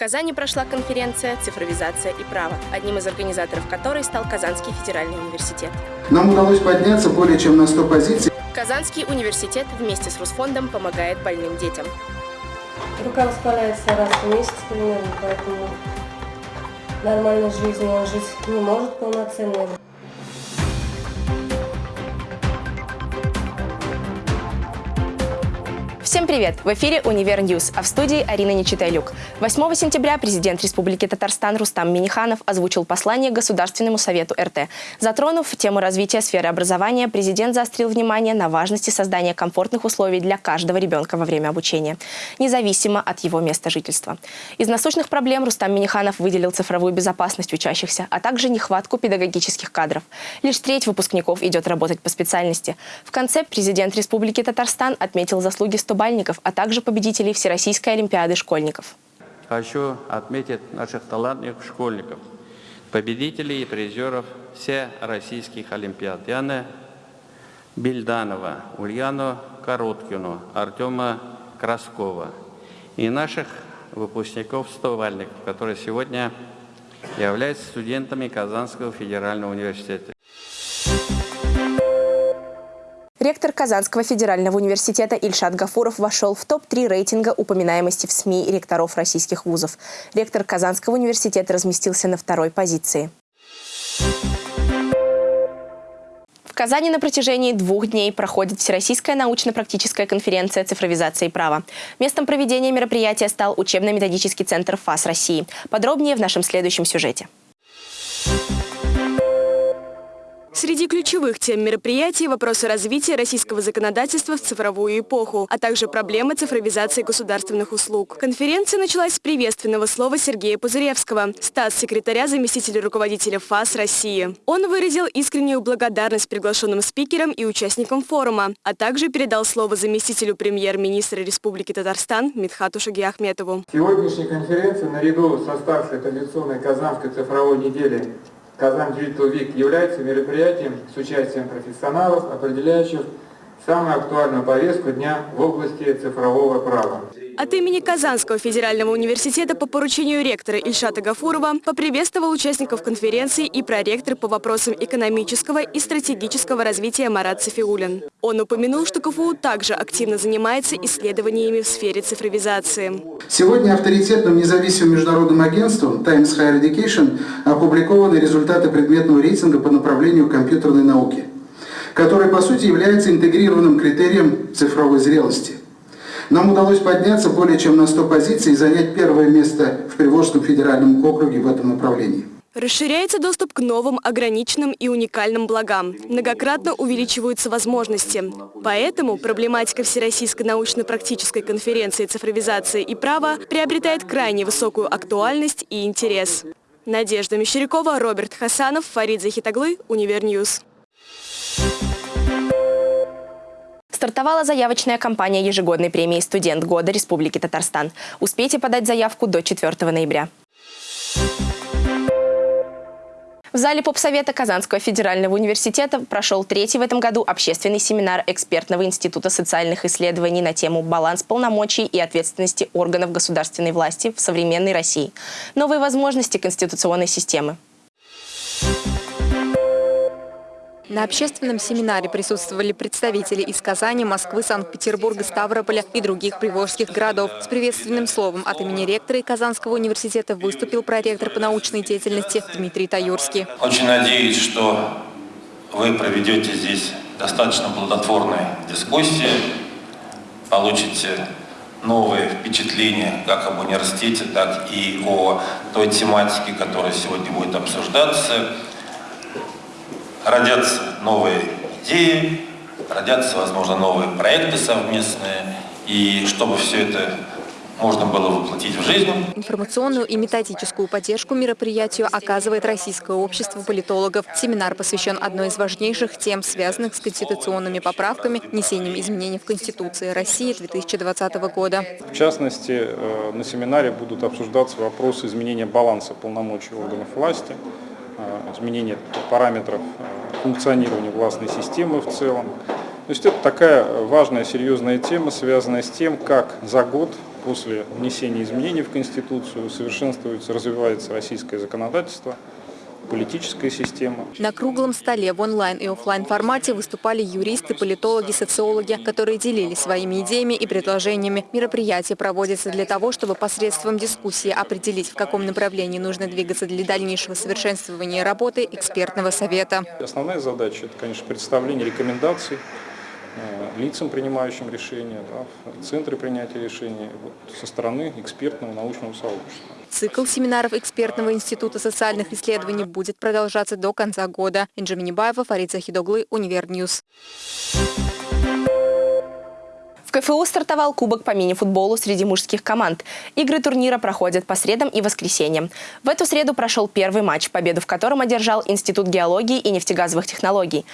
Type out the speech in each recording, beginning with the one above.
Казани прошла конференция «Цифровизация и право», одним из организаторов которой стал Казанский федеральный университет. Нам удалось подняться более чем на 100 позиций. Казанский университет вместе с Русфондом помогает больным детям. Рука воспаляется раз в месяц примерно, поэтому нормальной жизни он жить не может полноценно. Всем привет! В эфире «Универ News», а в студии Арина Нечитайлюк. 8 сентября президент Республики Татарстан Рустам Миниханов озвучил послание Государственному совету РТ. Затронув тему развития сферы образования, президент заострил внимание на важности создания комфортных условий для каждого ребенка во время обучения, независимо от его места жительства. Из насущных проблем Рустам Миниханов выделил цифровую безопасность учащихся, а также нехватку педагогических кадров. Лишь треть выпускников идет работать по специальности. В конце президент Республики Татарстан отметил заслуги 100 бальников, а также победителей Всероссийской Олимпиады школьников. Хочу отметить наших талантливых школьников, победителей и призеров всех российских Олимпиад. Яна Бельданова, Ульяну Короткину, Артема Краскова и наших выпускников стовальников, которые сегодня являются студентами Казанского федерального университета. Ректор Казанского федерального университета Ильшат Гафуров вошел в топ-3 рейтинга упоминаемости в СМИ ректоров российских вузов. Ректор Казанского университета разместился на второй позиции. В Казани на протяжении двух дней проходит Всероссийская научно-практическая конференция цифровизации права. Местом проведения мероприятия стал учебно-методический центр ФАС России. Подробнее в нашем следующем сюжете. Среди ключевых тем мероприятий – вопросы развития российского законодательства в цифровую эпоху, а также проблемы цифровизации государственных услуг. Конференция началась с приветственного слова Сергея Пузыревского, статс-секретаря заместителя руководителя ФАС России. Он выразил искреннюю благодарность приглашенным спикерам и участникам форума, а также передал слово заместителю премьер-министра Республики Татарстан Митхату Шагиахметову. Сегодняшняя конференция наряду со старшей традиционной Казанской цифровой недели Казан Digital Week является мероприятием с участием профессионалов, определяющих самую актуальную повестку дня в области цифрового права. От имени Казанского федерального университета по поручению ректора Ильшата Гафурова поприветствовал участников конференции и проректор по вопросам экономического и стратегического развития Марат Софиулин. Он упомянул, что КФУ также активно занимается исследованиями в сфере цифровизации. Сегодня авторитетным независимым международным агентством Times Higher Education опубликованы результаты предметного рейтинга по направлению компьютерной науки, который по сути является интегрированным критерием цифровой зрелости. Нам удалось подняться более чем на 100 позиций и занять первое место в Приволжском федеральном округе в этом направлении. Расширяется доступ к новым, ограниченным и уникальным благам. Многократно увеличиваются возможности. Поэтому проблематика Всероссийской научно-практической конференции цифровизации и права приобретает крайне высокую актуальность и интерес. Надежда Мещерякова, Роберт Хасанов, Фарид Захитаглы, Универ News. Стартовала заявочная кампания ежегодной премии «Студент года Республики Татарстан». Успейте подать заявку до 4 ноября. В зале попсовета Казанского федерального университета прошел третий в этом году общественный семинар экспертного института социальных исследований на тему «Баланс полномочий и ответственности органов государственной власти в современной России. Новые возможности конституционной системы». На общественном семинаре присутствовали представители из Казани, Москвы, Санкт-Петербурга, Ставрополя и других приволжских городов. С приветственным словом от имени ректора Казанского университета выступил проректор по научной деятельности Дмитрий Таюрский. Очень надеюсь, что вы проведете здесь достаточно плодотворные дискуссии, получите новые впечатления как об университете, так и о той тематике, которая сегодня будет обсуждаться родятся новые идеи, родятся, возможно, новые проекты совместные, и чтобы все это можно было воплотить в жизнь. Информационную и методическую поддержку мероприятию оказывает Российское общество политологов. Семинар посвящен одной из важнейших тем, связанных с конституционными поправками, внесением изменений в Конституции России 2020 года. В частности, э, на семинаре будут обсуждаться вопросы изменения баланса полномочий органов власти, изменение параметров э, функционирования властной системы в целом. То есть это такая важная, серьезная тема, связанная с тем, как за год после внесения изменений в Конституцию совершенствуется, развивается российское законодательство – политическая система. На круглом столе в онлайн и офлайн формате выступали юристы, политологи, социологи, которые делились своими идеями и предложениями. Мероприятие проводится для того, чтобы посредством дискуссии определить, в каком направлении нужно двигаться для дальнейшего совершенствования работы экспертного совета. Основная задача – это, конечно, представление рекомендаций э, лицам, принимающим решения, да, в центре принятия решений вот, со стороны экспертного научного сообщества. Цикл семинаров экспертного института социальных исследований будет продолжаться до конца года. Инжи Минибаева, Фарид Захидоглы, Универ News. В КФУ стартовал Кубок по мини-футболу среди мужских команд. Игры турнира проходят по средам и воскресеньям. В эту среду прошел первый матч, победу в котором одержал Институт геологии и нефтегазовых технологий.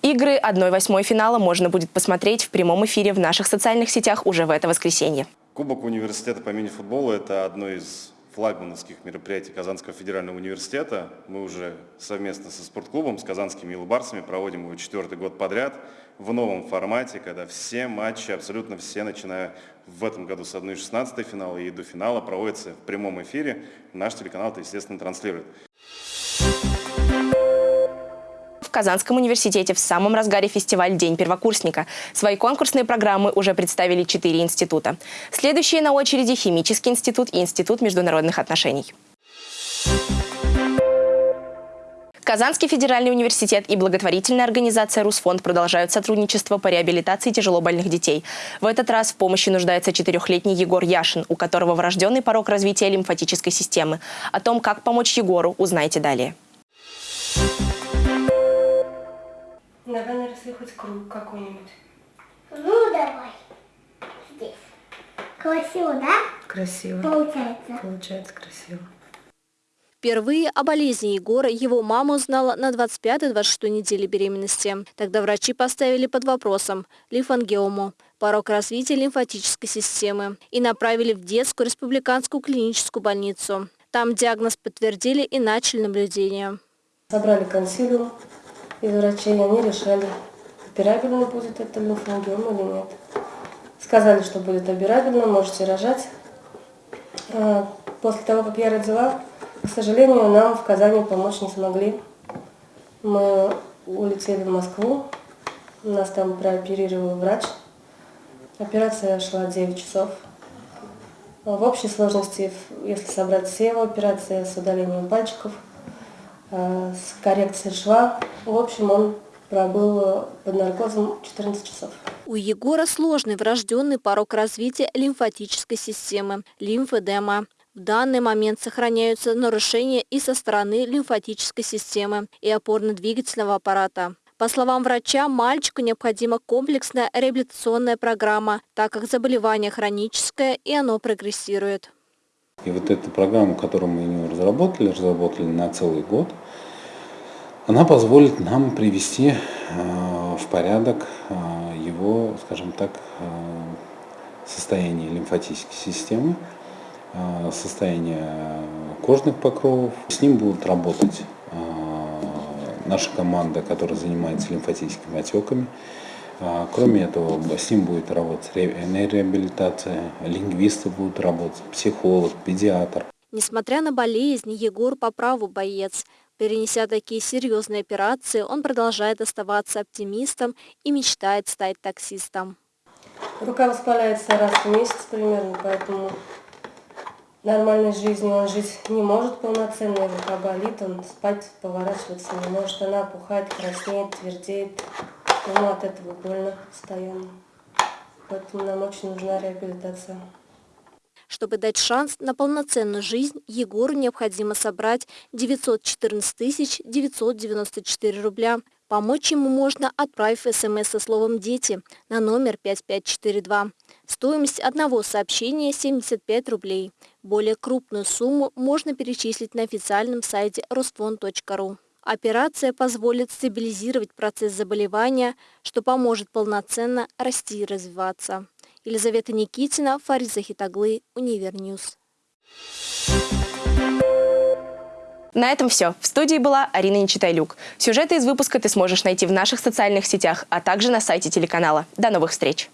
Игры 1-8 финала можно будет посмотреть в прямом эфире в наших социальных сетях уже в это воскресенье. Кубок университета по мини-футболу – это одно из флагмановских мероприятий Казанского федерального университета. Мы уже совместно со спортклубом, с казанскими илбарсами проводим его четвертый год подряд в новом формате, когда все матчи, абсолютно все, начиная в этом году с 1-16 финала и до финала, проводятся в прямом эфире. Наш телеканал это, естественно, транслирует. Казанском университете в самом разгаре фестиваль «День первокурсника». Свои конкурсные программы уже представили четыре института. Следующие на очереди – Химический институт и Институт международных отношений. Казанский федеральный университет и благотворительная организация «Русфонд» продолжают сотрудничество по реабилитации тяжелобольных детей. В этот раз в помощи нуждается четырехлетний Егор Яшин, у которого врожденный порог развития лимфатической системы. О том, как помочь Егору, узнаете далее. Давай наросли хоть круг какой-нибудь. Ну, давай. Здесь. Красиво, да? Красиво. Получается. Получается красиво. Впервые о болезни Егора его мама узнала на 25-26 неделе беременности. Тогда врачи поставили под вопросом лимфангиому, порог развития лимфатической системы, и направили в детскую республиканскую клиническую больницу. Там диагноз подтвердили и начали наблюдение. Собрали консилиум, из врачей, они решали, операбельно будет это лимфангиома или нет. Сказали, что будет операбельно, можете рожать. А, после того, как я родила, к сожалению, нам в Казани помочь не смогли. Мы улетели в Москву, нас там прооперировал врач. Операция шла 9 часов. В общей сложности, если собрать все его операции с удалением пальчиков – с коррекцией шва. В общем, он пробыл под наркозом 14 часов. У Егора сложный врожденный порог развития лимфатической системы – лимфедема. В данный момент сохраняются нарушения и со стороны лимфатической системы и опорно-двигательного аппарата. По словам врача, мальчику необходима комплексная реабилитационная программа, так как заболевание хроническое и оно прогрессирует. И вот эта программа, которую мы разработали, разработали на целый год, она позволит нам привести э, в порядок э, его, скажем так, э, состояние лимфатической системы, состояние кожных покровов. С ним будут работать наша команда, которая занимается лимфатическими отеками, кроме этого, с ним будет работать реабилитация, лингвисты будут работать, психолог, педиатр. Несмотря на болезнь, Егор по праву боец. Перенеся такие серьезные операции, он продолжает оставаться оптимистом и мечтает стать таксистом. Рука воспаляется раз в месяц примерно, поэтому нормальной жизнью он жить не может полноценно, рука болит, он спать, поворачиваться не может, она опухает, краснеет, твердеет. Ему от этого больно постоянно. Поэтому нам очень нужна реабилитация. Чтобы дать шанс на полноценную жизнь, Егору необходимо собрать 914 994 рубля. Помочь ему можно, отправив смс со словом «Дети» на номер 5542. Стоимость одного сообщения – 75 рублей. Более крупную сумму можно перечислить на официальном сайте rosfond.ru. Операция позволит стабилизировать процесс заболевания, что поможет полноценно расти и развиваться. Елизавета Никитина, Фарид Захитаглы, Универ News. На этом все. В студии была Арина Нечитайлюк. Сюжеты из выпуска ты сможешь найти в наших социальных сетях, а также на сайте телеканала. До новых встреч!